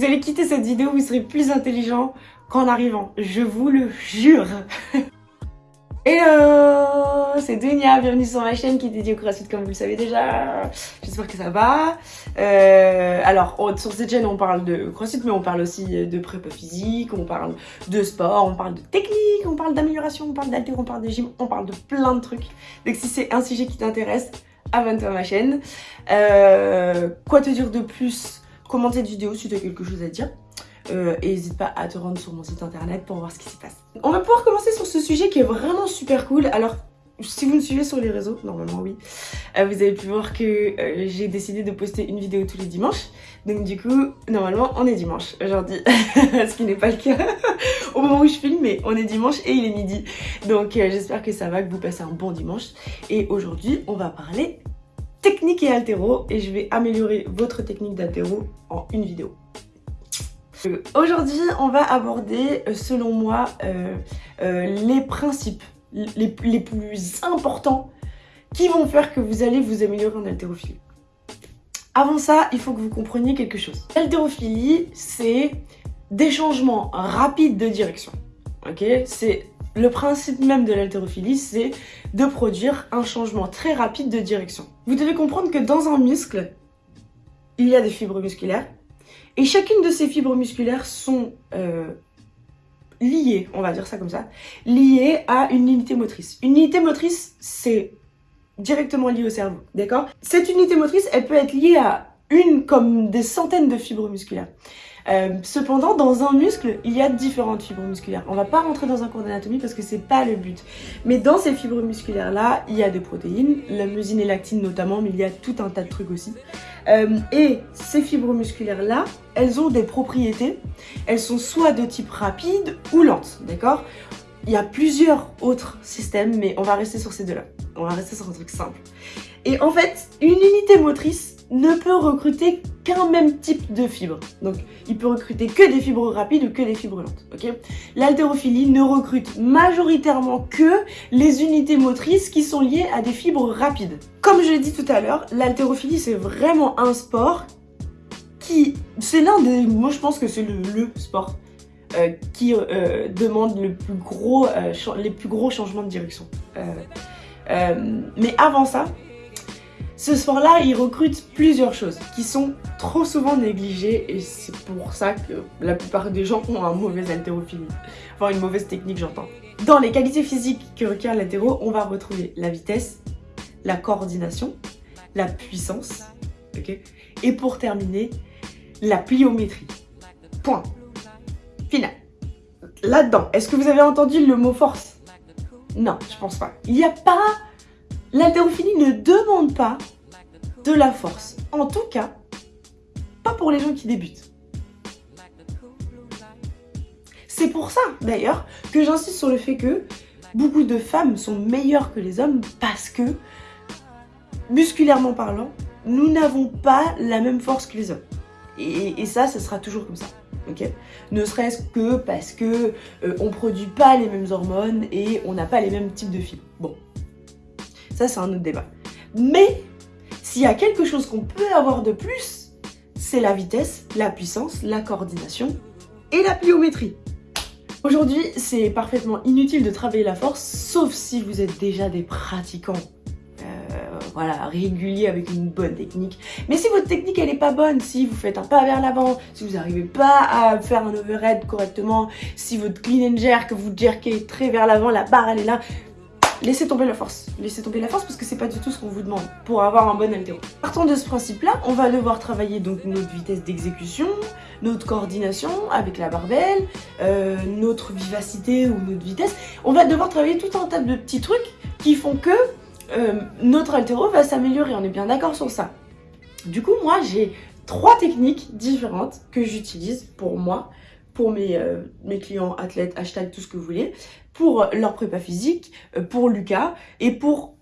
Vous allez quitter cette vidéo, vous serez plus intelligent qu'en arrivant. Je vous le jure. Hello C'est Dunia, bienvenue sur ma chaîne qui est dédiée au crossfit comme vous le savez déjà. J'espère que ça va. Euh, alors, sur cette chaîne, on parle de crossfit, mais on parle aussi de prépa physique, on parle de sport, on parle de technique, on parle d'amélioration, on parle d'alter, on parle de gym, on parle de plein de trucs. Donc si c'est un sujet qui t'intéresse, abonne-toi à ma chaîne. Euh, quoi te dire de plus Commente cette vidéo si tu as quelque chose à dire. Euh, et n'hésite pas à te rendre sur mon site internet pour voir ce qui se passe. On va pouvoir commencer sur ce sujet qui est vraiment super cool. Alors, si vous me suivez sur les réseaux, normalement oui, euh, vous avez pu voir que euh, j'ai décidé de poster une vidéo tous les dimanches. Donc du coup, normalement, on est dimanche aujourd'hui, ce qui n'est pas le cas au moment où je filme, mais on est dimanche et il est midi. Donc j'espère que ça va, que vous passez un bon dimanche. Et aujourd'hui, on va parler technique et altéro et je vais améliorer votre technique d'altéro en une vidéo. Aujourd'hui, on va aborder, euh, selon moi, euh, euh, les principes les, plus importants qui vont faire que vous allez vous améliorer en haltérophilie. Avant ça, il faut que vous compreniez quelque chose. L'haltérophilie, c'est des changements rapides de direction. Ok? C'est le principe même de l'haltérophilie, c'est de produire un changement très rapide de direction. Vous devez comprendre que dans un muscle, il y a des fibres musculaires et chacune de ces fibres musculaires sont euh, liées, on va dire ça comme ça, liées à une unité motrice. Une unité motrice, c'est directement lié au cerveau, d'accord? Cette unité motrice, elle peut être liée à une comme des centaines de fibres musculaires. Euh, cependant, dans un muscle, il y a différentes fibres musculaires. On va pas rentrer dans un cours d'anatomie parce que c'est pas le but. Mais dans ces fibres musculaires-là, il y a des protéines, la musine et l'actine notamment, mais il y a tout un tas de trucs aussi. Euh, et ces fibres musculaires-là, elles ont des propriétés. Elles sont soit de type rapide ou lente, d'accord? Il y a plusieurs autres systèmes, mais on va rester sur ces deux-là. On va rester sur un truc simple. Et en fait, une unité motrice, ne peut recruter qu'un même type de fibre. Donc, il peut recruter que des fibres rapides ou que des fibres lentes. Ok? L'haltérophilie ne recrute majoritairement que les unités motrices qui sont liées à des fibres rapides. Comme je l'ai dit tout à l'heure, l'haltérophilie, c'est vraiment un sport qui... C'est l'un des... Moi, je pense que c'est le, sport euh, qui euh, demande le plus gros, euh, les plus gros changements de direction. mais avant ça, ce sport-là, il recrute plusieurs choses qui sont trop souvent négligées et c'est pour ça que la plupart des gens ont un mauvais haltérophilie. Enfin, une mauvaise technique, j'entends. Dans les qualités physiques que requiert l'haltéro, on va retrouver la vitesse, la coordination, la puissance, Et pour terminer, la pliométrie. Point. Final. Là-dedans, est-ce que vous avez entendu le mot force? Non, je pense pas. Il n'y a pas L'haltérophilie ne demande pas de la force. En tout cas, pas pour les gens qui débutent. C'est pour ça, d'ailleurs, que j'insiste sur le fait que beaucoup de femmes sont meilleures que les hommes parce que, musculairement parlant, nous n'avons pas la même force que les hommes. Et, ça, ça sera toujours comme ça. ne serait-ce que parce que euh, on produit pas les mêmes hormones et on n'a pas les mêmes types de fibres. Bon, ça, c'est un autre débat. Mais s'il y a quelque chose qu'on peut avoir de plus, c'est la vitesse, la puissance, la coordination et la pliométrie. Aujourd'hui, c'est parfaitement inutile de travailler la force, sauf si vous êtes déjà des pratiquants euh, voilà, réguliers avec une bonne technique. Mais si votre technique elle est pas bonne, si vous faites un pas vers l'avant, si vous n'arrivez pas à faire un overhead correctement, si votre clean and jerk, vous jerkez très vers l'avant, la barre elle est là, laissez tomber la force. Laissez tomber la force parce que c'est pas du tout ce qu'on vous demande pour avoir un bon altéro. Partant de ce principe-là, on va devoir travailler donc notre vitesse d'exécution, notre coordination avec la barbelle, euh, notre vivacité ou notre vitesse. On va devoir travailler tout un tas de petits trucs qui font que euh, notre altéro va s'améliorer. On est bien d'accord sur ça. Du coup, moi, j'ai trois techniques différentes que j'utilise pour moi pour mes, euh, mes clients athlètes, hashtag tout ce que vous voulez, pour leur prépa physique, euh, pour Lucas et pour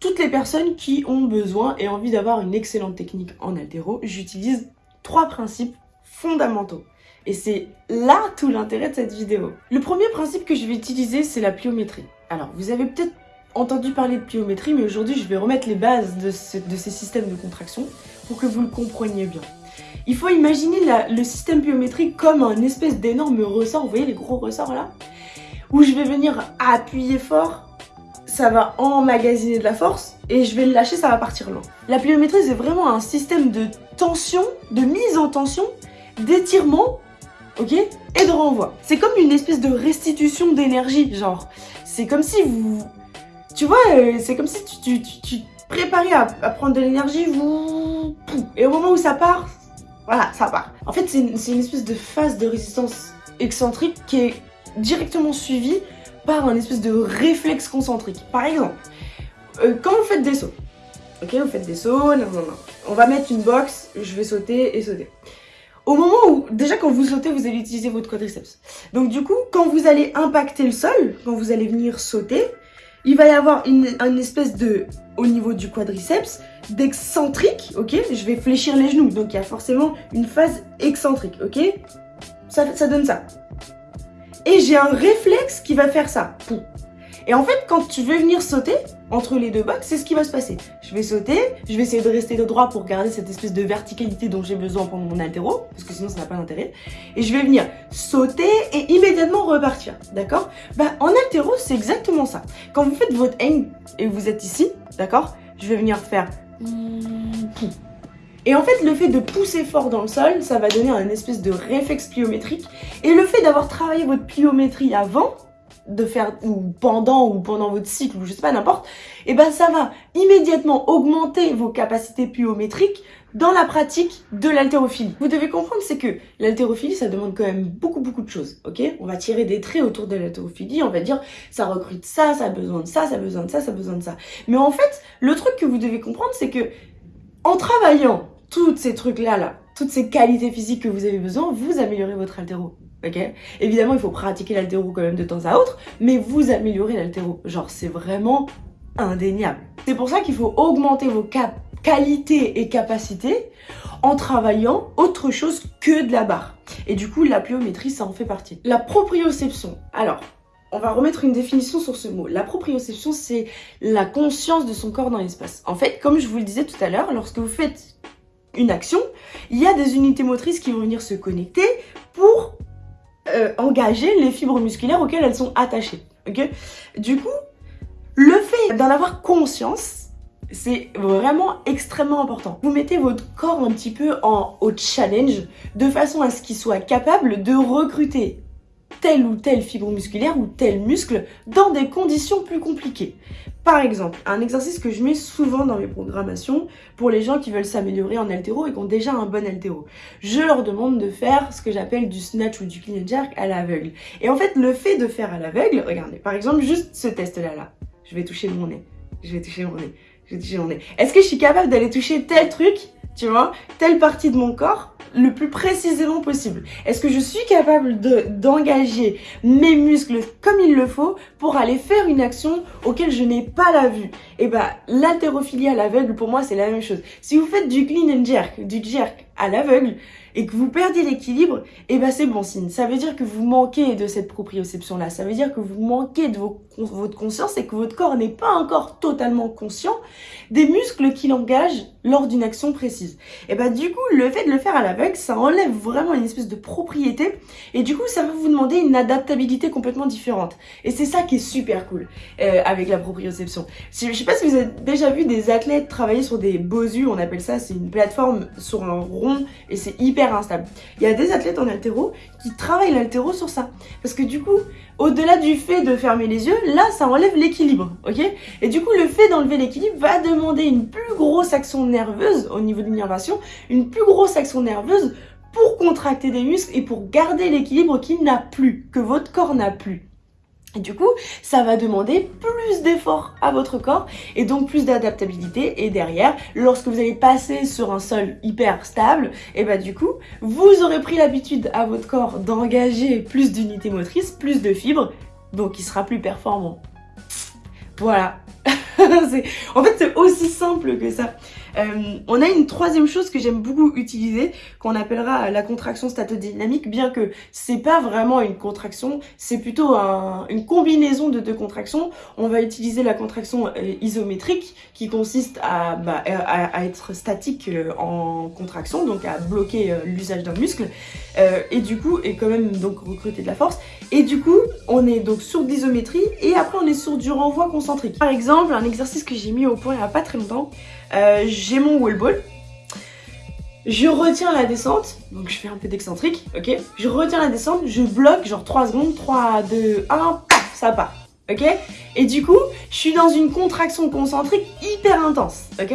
toutes les personnes qui ont besoin et envie d'avoir une excellente technique en altéro, j'utilise trois principes fondamentaux. Et c'est là tout l'intérêt de cette vidéo. Le premier principe que je vais utiliser, c'est la pliométrie. Alors, vous avez peut-être entendu parler de pliométrie, mais aujourd'hui, je vais remettre les bases de, ces systèmes de contraction pour que vous le compreniez bien. il faut imaginer le système biométrique comme un espèce d'énorme ressort, vous voyez les gros ressorts là? Où je vais venir appuyer fort, ça va emmagasiner de la force, et je vais le lâcher, ça va partir loin. La pliométrie, c'est vraiment un système de tension, de mise en tension, d'étirement, ok Et de renvoi. C'est comme une espèce de restitution d'énergie, genre. C'est comme si vous... Tu vois, euh, c'est comme si tu, tu, préparais à, prendre de l'énergie, vous... Et au moment où ça part, voilà, ça part. En fait, c'est une, une espèce de phase de résistance excentrique qui est directement suivie par un espèce de réflexe concentrique. Par exemple, euh, quand vous faites des sauts, ok, vous faites des sauts, non, non, non. On va mettre une box, je vais sauter et sauter. Au moment où, déjà quand vous sautez, vous allez utiliser votre quadriceps. Donc du coup, quand vous allez impacter le sol, quand vous allez venir sauter, il va y avoir une, espèce de, au niveau du quadriceps, d'excentrique, ok Je vais fléchir les genoux, donc il y a forcément une phase excentrique, ok ça, ça donne ça. J'ai un réflexe qui va faire ça. Et en fait, quand tu veux venir sauter entre les deux box, c'est ce qui va se passer. Je vais sauter, je vais essayer de rester droit pour garder cette espèce de verticalité dont j'ai besoin pendant mon altéro, parce que sinon ça n'a pas d'intérêt. Et je vais venir sauter et immédiatement repartir, d'accord? Bah en altéro, c'est exactement ça. Quand vous faites votre hang et vous êtes ici, d'accord? Je vais venir faire... Et en fait, le fait de pousser fort dans le sol, ça va donner un espèce de réflexe pliométrique. Et le fait d'avoir travaillé votre pliométrie avant, de faire ou pendant ou pendant votre cycle ou je sais pas n'importe, et eh ben ça va immédiatement augmenter vos capacités pliométriques dans la pratique de l'haltérophilie. Vous devez comprendre c'est que l'haltérophilie ça demande quand même beaucoup beaucoup de choses, ok? On va tirer des traits autour de l'haltérophilie, on va dire ça recrute ça, ça a besoin de ça, ça a besoin de ça, ça a besoin de ça. Mais en fait, le truc que vous devez comprendre c'est que en travaillant toutes ces trucs-là, là, toutes ces qualités physiques que vous avez besoin, vous améliorez votre altéro. Ok? Évidemment, il faut pratiquer l'altéro quand même de temps à autre, mais vous améliorez l'altéro. Genre, c'est vraiment indéniable. C'est pour ça qu'il faut augmenter vos qualités et capacités en travaillant autre chose que de la barre. Et du coup, la pliométrie, ça en fait partie. La proprioception. Alors, on va remettre une définition sur ce mot. La proprioception, c'est la conscience de son corps dans l'espace. En fait, comme je vous le disais tout à l'heure, lorsque vous faites une action, il y a des unités motrices qui vont venir se connecter pour euh, engager les fibres musculaires auxquelles elles sont attachées. du coup, le fait d'en avoir conscience, c'est vraiment extrêmement important. Vous mettez votre corps un petit peu en au challenge de façon à ce qu'il soit capable de recruter telle ou telle fibre musculaire ou tel muscle dans des conditions plus compliquées. Par exemple, un exercice que je mets souvent dans mes programmations pour les gens qui veulent s'améliorer en altéro et qui ont déjà un bon altéro. Je leur demande de faire ce que j'appelle du snatch ou du clean and jerk à l'aveugle. Et en fait, le fait de faire à l'aveugle, regardez, par exemple, juste ce test-là, là. Je vais toucher mon nez, je vais toucher mon nez, je vais toucher mon nez. Est-ce que je suis capable d'aller toucher tel truc, tu vois, telle partie de mon corps le plus précisément possible Est-ce que je suis capable d'engager mes muscles comme il le faut pour aller faire une action auquel je n'ai pas la vue? Et eh bah ben, l'haltérophilie à l'aveugle pour moi c'est la même chose. Si vous faites du clean and jerk, du jerk à l'aveugle, et que vous perdez l'équilibre, et eh ben c'est bon signe. Ça veut dire que vous manquez de cette proprioception-là. Ça veut dire que vous manquez de votre conscience et que votre corps n'est pas encore totalement conscient des muscles qu'il engage lors d'une action précise. Et ben du coup, le fait de le faire à ça enlève vraiment une espèce de propriété et du coup, ça va vous demander une adaptabilité complètement différente. Et c'est ça qui est super cool euh, avec la proprioception. Je sais pas si vous avez déjà vu des athlètes travailler sur des bosus, on appelle ça, c'est une plateforme sur un rond et c'est hyper instable. Il y a des athlètes en altéro qui travaillent l'altéro sur ça. Parce que du coup, au-delà du fait de fermer les yeux, là, ça enlève l'équilibre, ok? Et du coup, le fait d'enlever l'équilibre va demander une plus grosse action nerveuse au niveau de l'innervation, une plus grosse action nerveuse pour contracter des muscles et pour garder l'équilibre qu'il n'a plus, que votre corps n'a plus. Et du coup, ça va demander plus d'efforts à votre corps et donc plus d'adaptabilité. Et derrière, lorsque vous allez passer sur un sol hyper stable, et bah du coup, vous aurez pris l'habitude à votre corps d'engager plus d'unités motrices, plus de fibres, donc il sera plus performant. Voilà. en fait, c'est aussi simple que ça. Euh, on a une troisième chose que j'aime beaucoup utiliser, qu'on appellera la contraction statodynamique, bien que c'est pas vraiment une contraction, c'est plutôt une combinaison de deux contractions. On va utiliser la contraction euh, isométrique, qui consiste à, bah, être statique euh, en contraction, donc à bloquer l'usage d'un muscle, et du coup, et quand même donc recruter de la force. Et du coup, on est donc sur l'isométrie, et après on est sur du renvoi concentrique. Par exemple, un exercice que j'ai mis au point il n'y a pas très longtemps, euh, j'ai mon wall ball. Je retiens la descente, donc je fais un peu d'excentrique, ok? Je retiens la descente, je bloque genre 3 secondes, 3, 2, 1, paf, ça part, ok? Et du coup, je suis dans une contraction concentrique hyper intense, ok?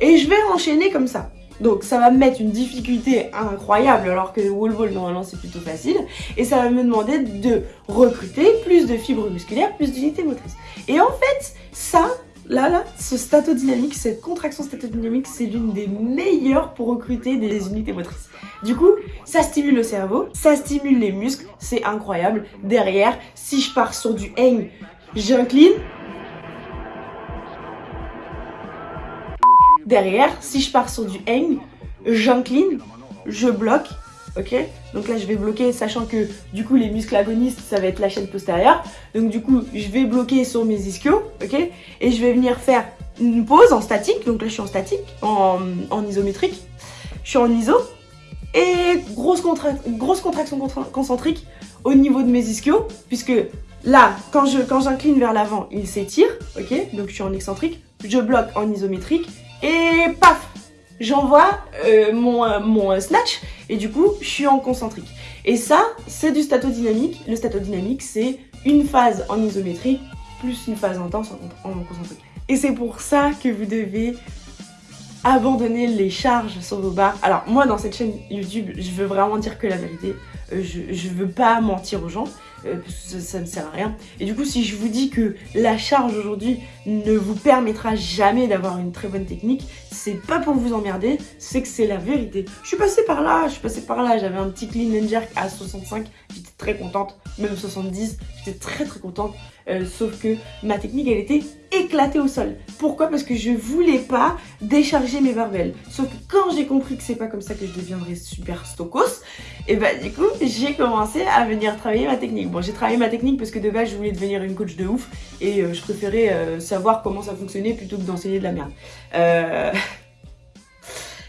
Et je vais enchaîner comme ça. Donc ça va me mettre une difficulté incroyable alors que wall ball normalement c'est plutôt facile et ça va me demander de recruter plus de fibres musculaires, plus d'unités motrices. Et en fait, ça, Là, là, ce statodynamique, cette contraction statodynamique, c'est l'une des meilleures pour recruter des unités motrices. Du coup, ça stimule le cerveau, ça stimule les muscles, c'est incroyable. Derrière, si je pars sur du hang, j'incline. Derrière, si je pars sur du hang, j'incline, je bloque ok Donc là, je vais bloquer, sachant que du coup, les muscles agonistes, ça va être la chaîne postérieure. Donc du coup, je vais bloquer sur mes ischios, ok Et je vais venir faire une pause en statique. Donc là, je suis en statique, en, isométrique. Je suis en iso. Et grosse, contraction concentrique au niveau de mes ischios, puisque là, quand j'incline vers l'avant, il s'étire, ok Donc je suis en excentrique, je bloque en isométrique, et paf j'envoie euh, mon, euh, mon euh, snatch et du coup, je suis en concentrique. Et ça, c'est du statodynamique. Le statodynamique, c'est une phase en isométrique plus une phase intense en, en concentrique. Et c'est pour ça que vous devez abandonner les charges sur vos barres. Alors moi dans cette chaîne YouTube, je veux vraiment dire que la vérité. je, je veux pas mentir aux gens. Euh, ça, ne sert à rien. Et du coup, si je vous dis que la charge aujourd'hui ne vous permettra jamais d'avoir une très bonne technique, c'est pas pour vous emmerder, c'est que c'est la vérité. Je suis passée par là, je suis passée par là, j'avais un petit clean and jerk à 65, j'étais très contente, même 70, très très contente, euh, sauf que ma technique, elle était éclatée au sol. Pourquoi? Parce que je voulais pas décharger mes barbelles. Sauf que quand j'ai compris que c'est pas comme ça que je deviendrais super stokos, et bah du coup, j'ai commencé à venir travailler ma technique. Bon, j'ai travaillé ma technique parce que de base, je voulais devenir une coach de ouf et euh, je préférais euh, savoir comment ça fonctionnait plutôt que d'enseigner de la merde. Euh...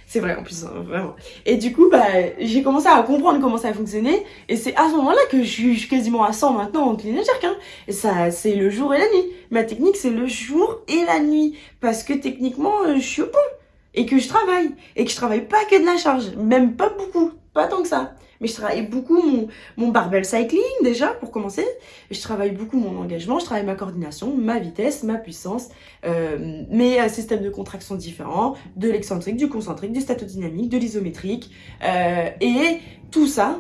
C'est vrai en plus, hein, vraiment. Et du coup, bah, j'ai commencé à comprendre comment ça fonctionnait. Et c'est à ce moment-là que je suis, quasiment à 100 maintenant en clean jerk. Hein. Et ça, c'est le jour et la nuit. Ma technique, c'est le jour et la nuit. Parce que techniquement, euh, je suis au point. Et que je travaille. Et que je travaille pas que de la charge. Même pas beaucoup. Pas tant que ça mais je travaille beaucoup mon, mon barbell cycling déjà pour commencer. Je travaille beaucoup mon engagement, je travaille ma coordination, ma vitesse, ma puissance, euh, mes euh, systèmes de contraction différents, de l'excentrique, du concentrique, du statodynamique, de l'isométrique. Euh, et tout ça,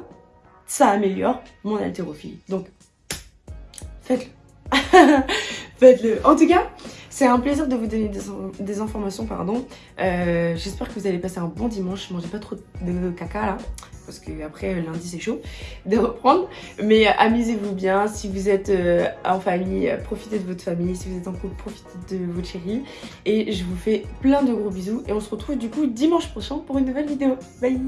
ça améliore mon haltérophilie. Donc, faites-le. faites-le. En tout cas, c'est un plaisir de vous donner des, informations, pardon. Euh, j'espère que vous allez passer un bon dimanche. Mangez pas trop de caca là parce que après lundi c'est chaud de reprendre. Mais euh, amusez-vous bien, si vous êtes euh, en famille, profitez de votre famille, si vous êtes en couple, profitez de votre chérie. Et je vous fais plein de gros bisous et on se retrouve du coup dimanche prochain pour une nouvelle vidéo. Bye